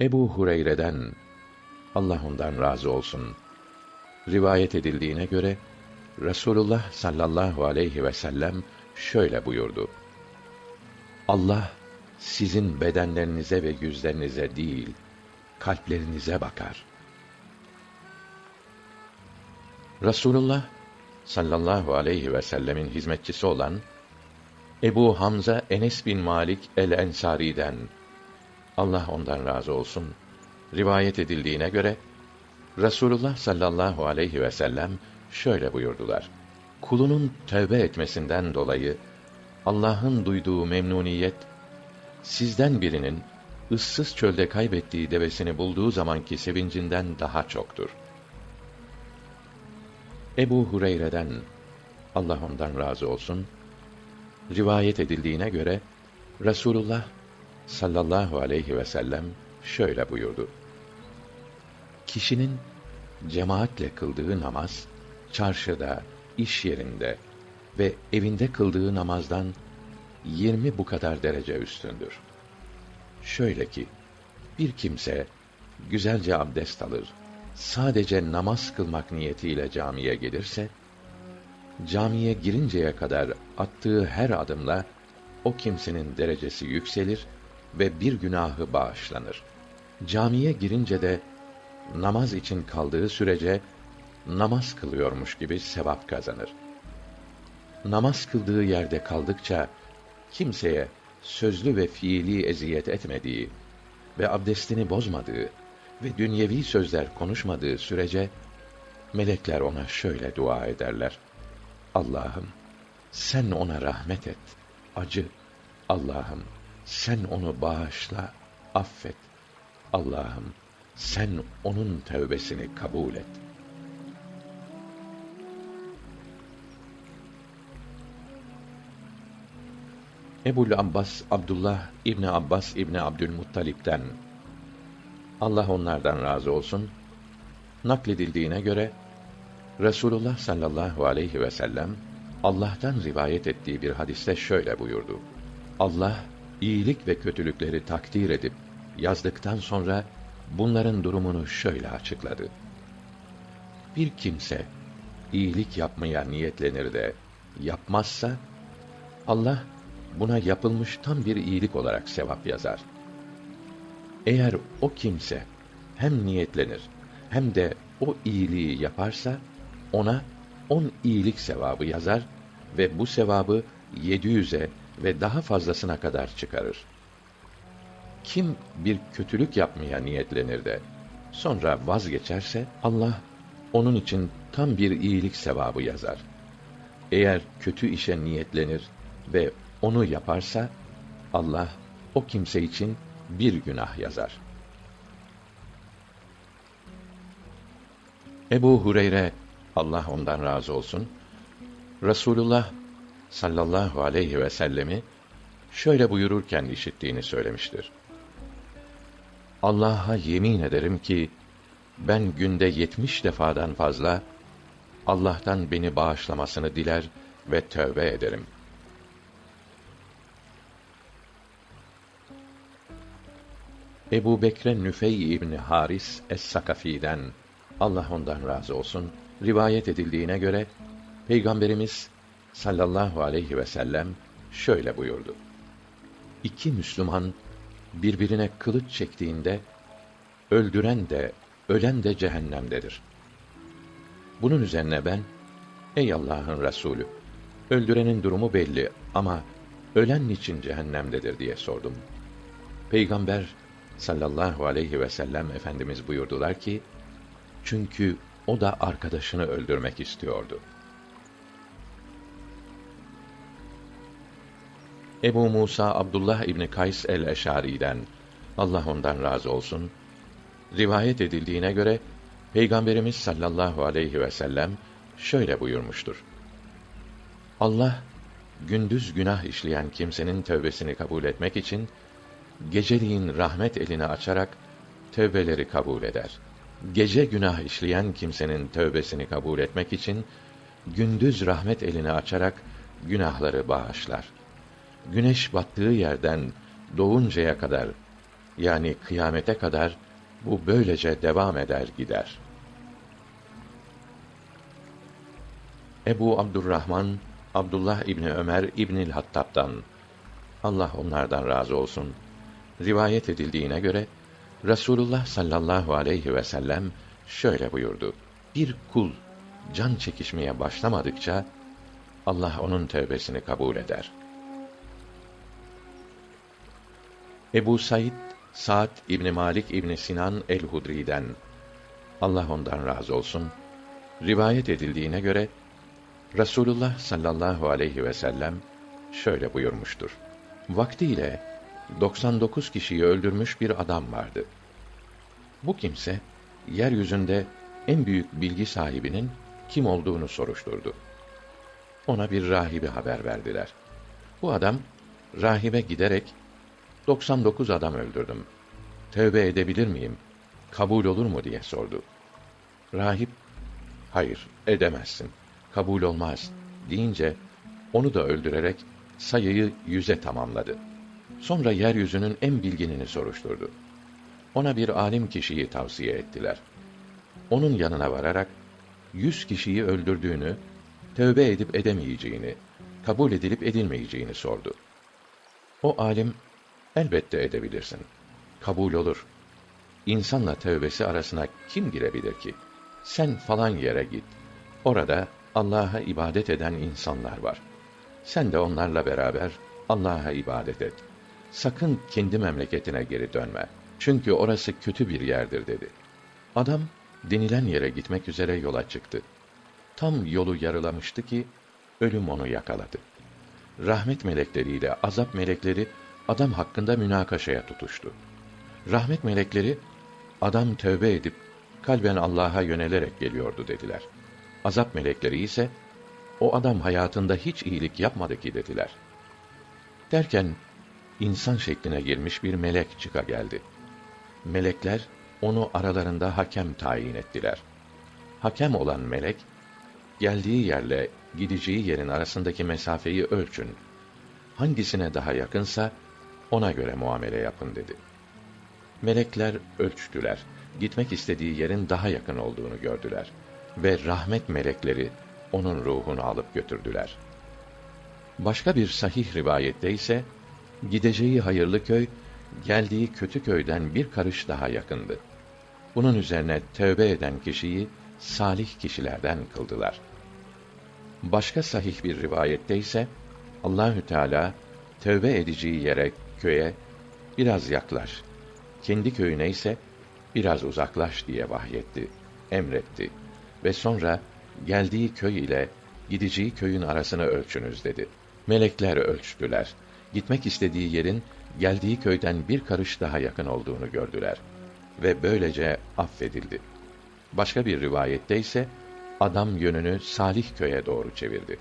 Ebu Hureyre'den Allah ondan razı olsun. Rivayet edildiğine göre Resulullah sallallahu aleyhi ve sellem şöyle buyurdu. Allah sizin bedenlerinize ve yüzlerinize değil, kalplerinize bakar. Resulullah sallallahu aleyhi ve sellemin hizmetçisi olan Ebu Hamza Enes bin Malik el-Ensari'den Allah ondan razı olsun. Rivayet edildiğine göre Resulullah sallallahu aleyhi ve sellem şöyle buyurdular. Kulunun tövbe etmesinden dolayı Allah'ın duyduğu memnuniyet sizden birinin ıssız çölde kaybettiği devesini bulduğu zamanki sevincinden daha çoktur. Ebu Hureyre'den Allah ondan razı olsun rivayet edildiğine göre Resulullah sallallahu aleyhi ve sellem şöyle buyurdu. Kişinin cemaatle kıldığı namaz çarşıda, iş yerinde ve evinde kıldığı namazdan yirmi bu kadar derece üstündür. Şöyle ki, bir kimse güzelce abdest alır, sadece namaz kılmak niyetiyle camiye gelirse, camiye girinceye kadar attığı her adımla o kimsenin derecesi yükselir ve bir günahı bağışlanır. Camiye girince de namaz için kaldığı sürece namaz kılıyormuş gibi sevap kazanır. Namaz kıldığı yerde kaldıkça kimseye sözlü ve fiili eziyet etmediği ve abdestini bozmadığı ve dünyevi sözler konuşmadığı sürece melekler ona şöyle dua ederler. Allah'ım sen ona rahmet et, acı. Allah'ım sen onu bağışla, affet. Allah'ım sen onun tövbesini kabul et. Ebul Abbas Abdullah İbni Abbas İbni Abdülmuttalip'ten Allah onlardan razı olsun nakledildiğine göre Resulullah sallallahu aleyhi ve sellem Allah'tan rivayet ettiği bir hadiste şöyle buyurdu. Allah iyilik ve kötülükleri takdir edip yazdıktan sonra bunların durumunu şöyle açıkladı. Bir kimse iyilik yapmaya niyetlenir de yapmazsa Allah buna yapılmış tam bir iyilik olarak sevap yazar. Eğer o kimse hem niyetlenir hem de o iyiliği yaparsa ona on iyilik sevabı yazar ve bu sevabı yedi yüze ve daha fazlasına kadar çıkarır. Kim bir kötülük yapmaya niyetlenir de sonra vazgeçerse Allah onun için tam bir iyilik sevabı yazar. Eğer kötü işe niyetlenir ve onu yaparsa Allah o kimse için bir günah yazar. Ebu Hureyre Allah ondan razı olsun Resulullah sallallahu aleyhi ve sellemi şöyle buyururken işittiğini söylemiştir. Allah'a yemin ederim ki ben günde yetmiş defadan fazla Allah'tan beni bağışlamasını diler ve tövbe ederim. Ebu Bekre Nüfey İbni Haris Es-Sakafi'den Allah ondan razı olsun rivayet edildiğine göre Peygamberimiz sallallahu aleyhi ve sellem şöyle buyurdu. İki Müslüman birbirine kılıç çektiğinde öldüren de ölen de cehennemdedir. Bunun üzerine ben ey Allah'ın Resulü öldürenin durumu belli ama ölen için cehennemdedir diye sordum. Peygamber sallallahu aleyhi ve sellem efendimiz buyurdular ki çünkü o da arkadaşını öldürmek istiyordu. Ebu Musa Abdullah İbni Kays el-Eşari'den Allah ondan razı olsun rivayet edildiğine göre Peygamberimiz sallallahu aleyhi ve sellem şöyle buyurmuştur. Allah gündüz günah işleyen kimsenin tövbesini kabul etmek için geceliğin rahmet elini açarak tövbeleri kabul eder. Gece günah işleyen kimsenin tövbesini kabul etmek için gündüz rahmet elini açarak günahları bağışlar. Güneş battığı yerden doğuncaya kadar Yani kıyamete kadar bu böylece devam eder gider. Ebu Abdurrahman Abdullah İbni Ömer İbnül Hattab'dan Allah onlardan razı olsun. Rivayet edildiğine göre Rasulullah sallallahu aleyhi ve sellem şöyle buyurdu. Bir kul can çekişmeye başlamadıkça Allah onun tövbesini kabul eder. Ebu Said Sa'd İbni Malik İbni Sinan el-Hudri'den Allah ondan razı olsun. Rivayet edildiğine göre Rasulullah sallallahu aleyhi ve sellem şöyle buyurmuştur. Vaktiyle 99 kişiyi öldürmüş bir adam vardı. Bu kimse yeryüzünde en büyük bilgi sahibinin kim olduğunu soruşturdu. Ona bir rahibe haber verdiler. Bu adam rahibe giderek 99 adam öldürdüm. Tövbe edebilir miyim? Kabul olur mu diye sordu. Rahip hayır edemezsin. Kabul olmaz deyince onu da öldürerek sayıyı yüze tamamladı. Sonra yeryüzünün en bilginini soruşturdu. Ona bir alim kişiyi tavsiye ettiler. Onun yanına vararak yüz kişiyi öldürdüğünü, tövbe edip edemeyeceğini, kabul edilip edilmeyeceğini sordu. O alim, elbette edebilirsin. Kabul olur. İnsanla tövbesi arasına kim girebilir ki? Sen falan yere git. Orada Allah'a ibadet eden insanlar var. Sen de onlarla beraber Allah'a ibadet et. Sakın kendi memleketine geri dönme. Çünkü orası kötü bir yerdir dedi. Adam denilen yere gitmek üzere yola çıktı. Tam yolu yarılamıştı ki ölüm onu yakaladı. Rahmet melekleriyle azap melekleri adam hakkında münakaşaya tutuştu. Rahmet melekleri adam tövbe edip kalben Allah'a yönelerek geliyordu dediler. Azap melekleri ise o adam hayatında hiç iyilik yapmadı ki dediler. Derken insan şekline girmiş bir melek çıka geldi. Melekler onu aralarında hakem tayin ettiler. Hakem olan melek geldiği yerle gideceği yerin arasındaki mesafeyi ölçün. Hangisine daha yakınsa ona göre muamele yapın dedi. Melekler ölçtüler. Gitmek istediği yerin daha yakın olduğunu gördüler ve rahmet melekleri onun ruhunu alıp götürdüler. Başka bir sahih rivayette ise gideceği hayırlı köy geldiği kötü köyden bir karış daha yakındı. Bunun üzerine tövbe eden kişiyi salih kişilerden kıldılar. Başka sahih bir rivayette ise Allahü Teala tövbe edeceği yere, köye biraz yaklaş. Kendi köyüne ise biraz uzaklaş diye vahyetti, emretti ve sonra geldiği köy ile gideceği köyün arasını ölçünüz dedi. Melekler ölçtüler. Gitmek istediği yerin geldiği köyden bir karış daha yakın olduğunu gördüler ve böylece affedildi. Başka bir rivayette ise adam yönünü Salih köye doğru çevirdi.